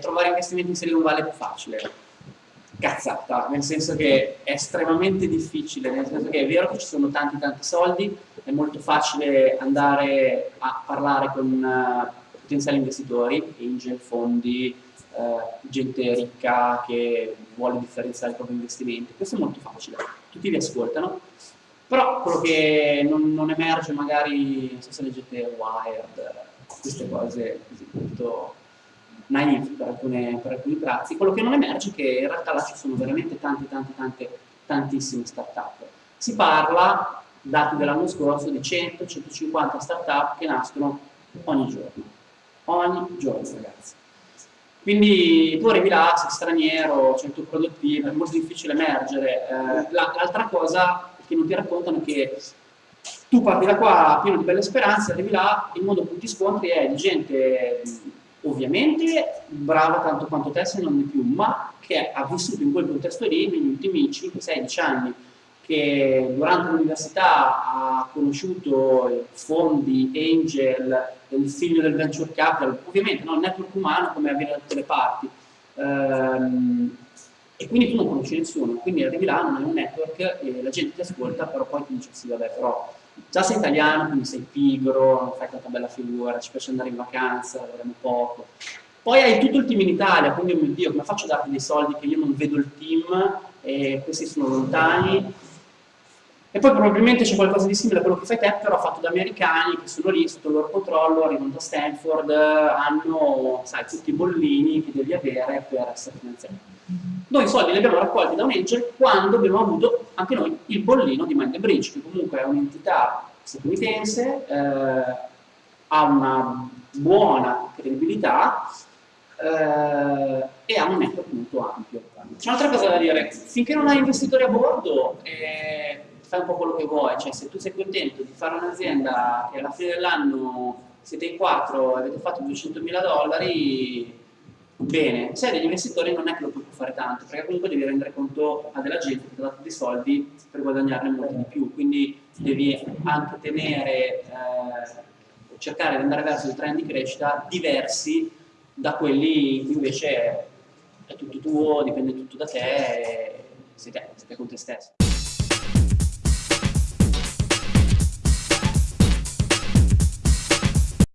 trovare investimenti in Silicon Valley è più facile. Cazzata, nel senso che è estremamente difficile, nel senso che è vero che ci sono tanti tanti soldi, è molto facile andare a parlare con uh, potenziali investitori, angel, fondi, uh, gente ricca che vuole differenziare i propri investimenti, questo è molto facile, tutti vi ascoltano, però quello che non, non emerge magari, non so se leggete Wired, queste cose così molto naive per, alcune, per alcuni tratti, quello che non emerge è che in realtà là ci sono veramente tante, tante, tante, tantissime start-up. Si parla, dati dell'anno scorso, di 100-150 start-up che nascono ogni giorno. Ogni giorno, ragazzi. Quindi tu arrivi là, sei straniero, c'è il tuo produttivo, è molto difficile emergere. Eh, L'altra cosa che non ti raccontano è che tu parti da qua pieno di belle speranze, arrivi là, il mondo che ti scontri è di gente ovviamente brava tanto quanto te se non di più, ma che ha vissuto in quel contesto lì negli ultimi 5-16 anni, che durante l'università ha conosciuto fondi, angel, il figlio del venture capital, ovviamente non il network umano come avviene da tutte le parti, ehm, e quindi tu non conosci nessuno, quindi arrivi là, non hai un network e la gente ti ascolta, però poi ti dice sì vabbè però già sei italiano, quindi sei pigro, fai tanta bella figura, ci piace andare in vacanza, lavoriamo poco. Poi hai tutto il team in Italia, quindi oh mio Dio, come faccio a darti dei soldi che io non vedo il team e questi sono lontani? E poi probabilmente c'è qualcosa di simile a quello che fai te, però fatto da americani che sono lì sotto il loro controllo, arrivano da Stanford, hanno, sai, tutti i bollini che devi avere per essere finanziati. Noi i soldi li abbiamo raccolti da un angel quando abbiamo avuto anche noi il bollino di Mind Bridge, che comunque è un'entità statunitense, eh, ha una buona credibilità eh, e ha un network molto ampio. C'è un'altra cosa da dire, finché non hai investitori a bordo eh, fai un po' quello che vuoi, cioè se tu sei contento di fare un'azienda che alla fine dell'anno siete in quattro e avete fatto 200 mila dollari, bene, se degli investitori non è che lo puoi fare tanto, perché comunque devi rendere conto a della gente che ti ha dato dei soldi per guadagnarne molti di più, quindi devi anche tenere, eh, cercare di andare verso dei trend di crescita diversi da quelli in cui invece è tutto tuo, dipende tutto da te, sei te, sei te con te stesso.